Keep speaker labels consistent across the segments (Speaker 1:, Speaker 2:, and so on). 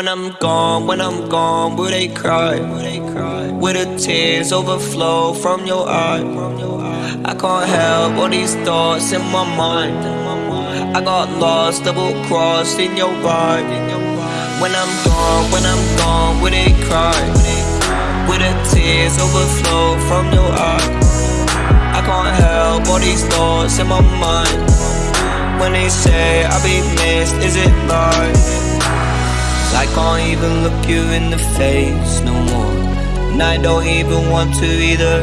Speaker 1: When I'm gone, when I'm gone, will they cry? Will the tears overflow from your eye? I can't help all these thoughts in my mind. I got lost, double crossed in your vibe. When I'm gone, when I'm gone, will they cry? Will the tears overflow from your eye? I can't help all these thoughts in my mind. When they say I'll be missed, is it lies? I can't even look you in the face no more. And I don't even want to either.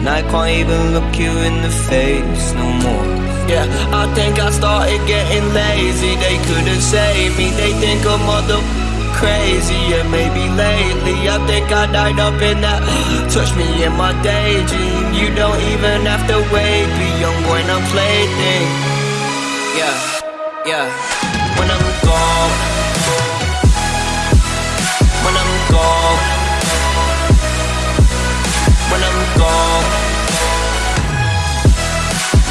Speaker 1: And I can't even look you in the face no more. Yeah, I think I started getting lazy. They couldn't save me. They think I'm mother crazy. Yeah, maybe lately I think I died up in that. Touch me in my daydream. You don't even have to wait. Be young boy, not plaything. Yeah, yeah. When I'm gone. When I'm gone. When I'm gone.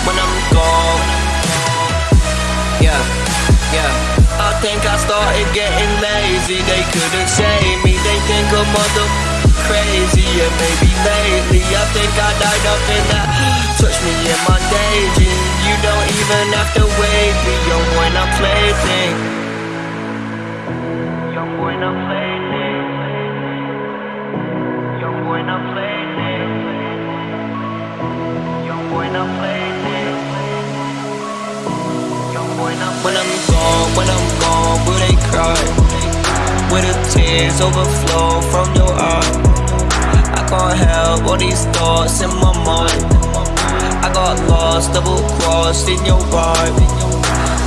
Speaker 1: When I'm gone. Yeah, yeah. I think I started getting lazy. They couldn't save me. They think I'm mother crazy. Yeah, maybe lately I think I died up in that. Touch me in my daydream. You don't even have to wait. Young when I play. Young when I play. Young when I play thing. Young when I'm gone, when I'm gone, will they cry? Will the tears overflow from your eye? I can't help all these thoughts in my mind. I got lost, double crossed in your vibe.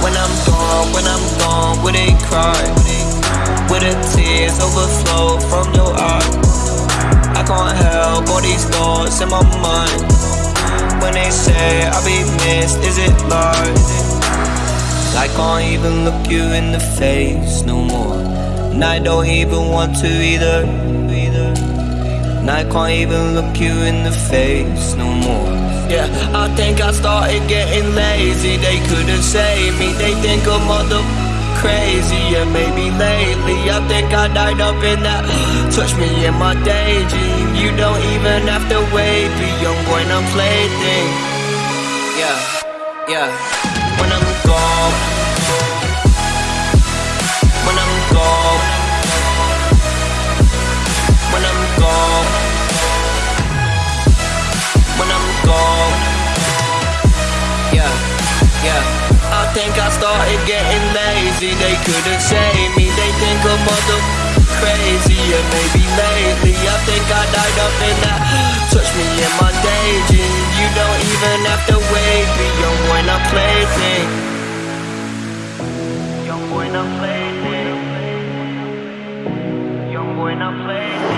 Speaker 1: When I'm gone, when I'm gone, will they cry? Will the tears overflow from your eyes I can't help all these thoughts in my mind. When they say I'll be missed, is it lies? I can't even look you in the face no more. And I don't even want to either. And I can't even look you in the face no more. Yeah, I think I started getting lazy. They couldn't save me. They think I'm crazy. Yeah, maybe lately I think I died up in that. Touch me in my daydream. You don't even have to wait. Be young boy, not plaything. Yeah, yeah. Think I started getting lazy. They couldn't save me. They think I'm mother crazy. And maybe lately I think I died up in that. Touch me in my daydream. You don't even have to wait. Be young when I play. Young when I play. Young when I play